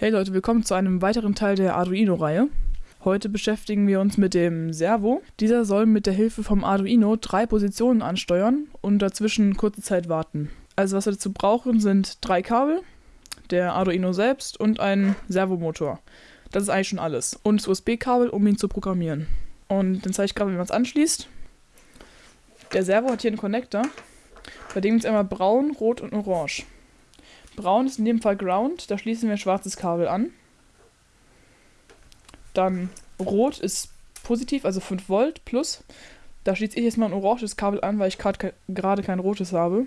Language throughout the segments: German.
Hey Leute, willkommen zu einem weiteren Teil der Arduino-Reihe. Heute beschäftigen wir uns mit dem Servo. Dieser soll mit der Hilfe vom Arduino drei Positionen ansteuern und dazwischen kurze Zeit warten. Also was wir dazu brauchen sind drei Kabel, der Arduino selbst und ein Servomotor. Das ist eigentlich schon alles. Und das USB-Kabel, um ihn zu programmieren. Und dann zeige ich gerade, wie man es anschließt. Der Servo hat hier einen Connector, bei dem ist einmal braun, rot und orange. Braun ist in dem Fall Ground, da schließen wir ein schwarzes Kabel an. Dann Rot ist positiv, also 5 Volt plus. Da schließe ich jetzt mal ein oranges Kabel an, weil ich gerade kein rotes habe.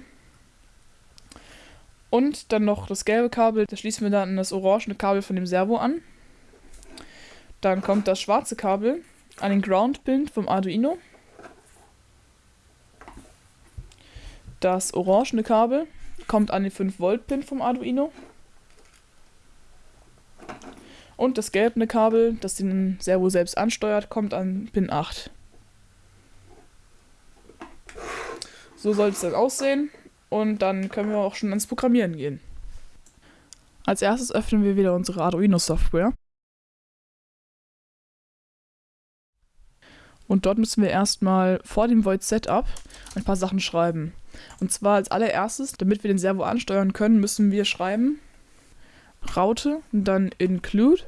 Und dann noch das gelbe Kabel, da schließen wir dann das orange Kabel von dem Servo an. Dann kommt das schwarze Kabel an den Ground-Pin vom Arduino. Das orangene Kabel kommt an den 5-Volt-Pin vom Arduino. Und das gelbe Kabel, das den Servo selbst ansteuert, kommt an Pin 8. So soll es dann aussehen und dann können wir auch schon ans Programmieren gehen. Als erstes öffnen wir wieder unsere Arduino-Software. Und dort müssen wir erstmal vor dem Void Setup ein paar Sachen schreiben. Und zwar als allererstes, damit wir den Servo ansteuern können, müssen wir schreiben Raute dann include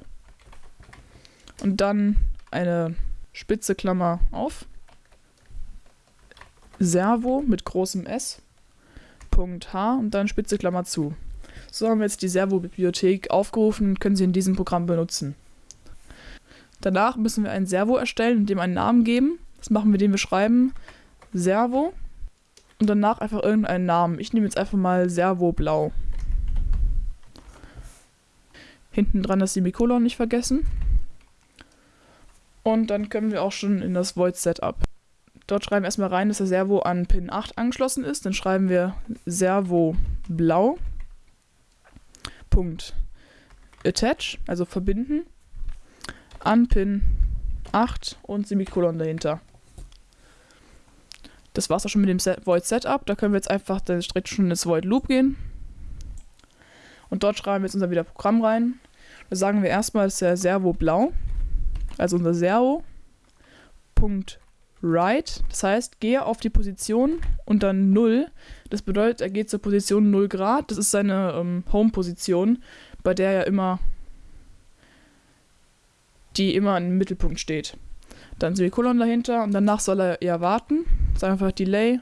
und dann eine spitze Klammer auf. Servo mit großem S. Punkt H und dann spitze Klammer zu. So haben wir jetzt die Servo-Bibliothek aufgerufen und können sie in diesem Programm benutzen. Danach müssen wir ein Servo erstellen und dem einen Namen geben. Das machen wir, indem wir schreiben Servo und danach einfach irgendeinen Namen. Ich nehme jetzt einfach mal Servo Blau. Hinten dran das Semikolon nicht vergessen. Und dann können wir auch schon in das Void Setup. Dort schreiben wir erstmal rein, dass der Servo an Pin 8 angeschlossen ist. Dann schreiben wir Servo Blau. Punkt. Attach, also verbinden. An Pin 8 und Semikolon dahinter. Das war's auch schon mit dem Set Void Setup. Da können wir jetzt einfach direkt schon ins Void Loop gehen. Und dort schreiben wir jetzt unser wieder Programm rein. Da sagen wir erstmal, dass der Servo blau, also unser Servo, Punkt right. Das heißt, gehe auf die Position und dann 0. Das bedeutet, er geht zur Position 0 Grad. Das ist seine ähm, Home-Position, bei der er immer die immer im Mittelpunkt steht. Dann Semikolon dahinter und danach soll er eher warten. Sag einfach Delay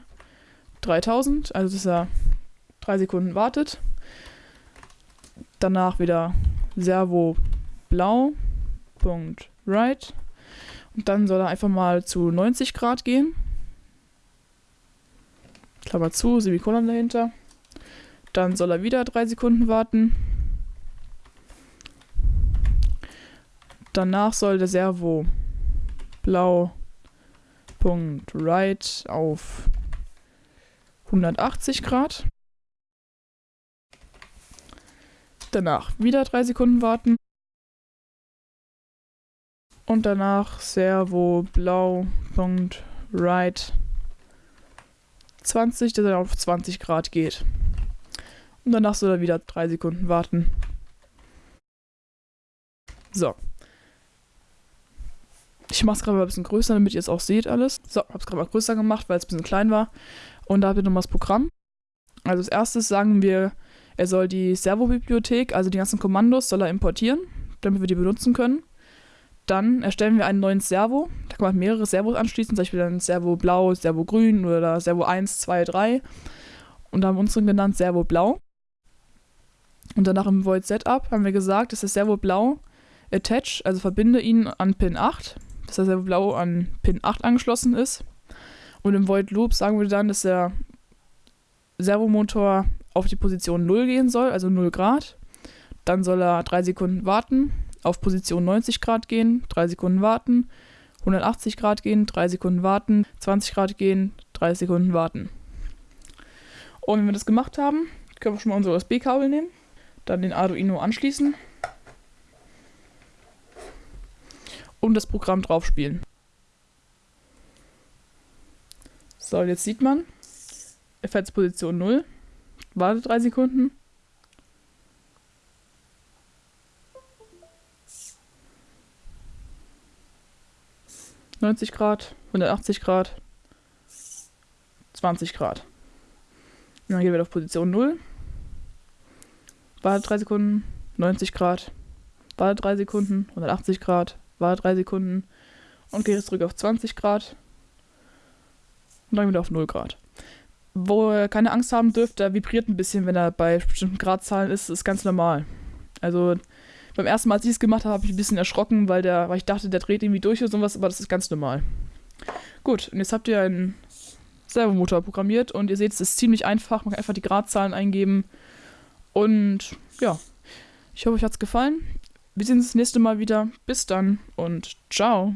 3000, also dass er 3 Sekunden wartet. Danach wieder Servo blau, Punkt right. Und dann soll er einfach mal zu 90 Grad gehen. Klammer zu, Semikolon dahinter. Dann soll er wieder 3 Sekunden warten. Danach soll der Servo blau auf 180 Grad. Danach wieder 3 Sekunden warten. Und danach Servo blau Punkt right 20, dass er auf 20 Grad geht. Und danach soll er wieder 3 Sekunden warten. So, ich mache es gerade mal ein bisschen größer, damit ihr es auch seht alles. So, habe es gerade mal größer gemacht, weil es ein bisschen klein war. Und da habt ihr nochmal das Programm. Also als erstes sagen wir, er soll die Servo-Bibliothek, also die ganzen Kommandos, soll er importieren, damit wir die benutzen können. Dann erstellen wir einen neuen Servo. Da kann man mehrere Servos anschließen, zum Beispiel dann Servo Blau, Servo Grün oder Servo 1, 2, 3. Und da haben wir unseren genannt Servo Blau. Und danach im Void Setup haben wir gesagt, dass der Servo Blau attach, also verbinde ihn an Pin 8 dass der Blau an Pin 8 angeschlossen ist. Und im Void Loop sagen wir dann, dass der Servomotor auf die Position 0 gehen soll, also 0 Grad. Dann soll er 3 Sekunden warten, auf Position 90 Grad gehen, 3 Sekunden warten, 180 Grad gehen, 3 Sekunden warten, 20 Grad gehen, 3 Sekunden warten. Und wenn wir das gemacht haben, können wir schon mal unser USB-Kabel nehmen, dann den Arduino anschließen und das Programm drauf spielen. So, jetzt sieht man, er fährt zu Position 0, wartet 3 Sekunden. ...90 Grad, 180 Grad, 20 Grad. Und dann gehen wir auf Position 0. Warte 3 Sekunden, 90 Grad, Warte 3 Sekunden, 180 Grad, warte 3 Sekunden und gehe jetzt zurück auf 20 Grad und dann wieder auf 0 Grad. Wo ihr keine Angst haben dürft, der vibriert ein bisschen, wenn er bei bestimmten Gradzahlen ist, ist ganz normal. Also beim ersten Mal, als ich es gemacht habe, habe ich ein bisschen erschrocken, weil, der, weil ich dachte, der dreht irgendwie durch oder sowas, aber das ist ganz normal. Gut, und jetzt habt ihr einen Servomotor programmiert und ihr seht, es ist ziemlich einfach. Man kann einfach die Gradzahlen eingeben. Und ja, ich hoffe, euch hat es gefallen. Wir sehen uns das nächste Mal wieder. Bis dann und ciao.